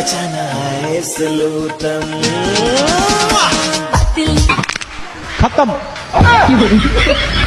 बचाना है सलूटम खत्म। हाँ।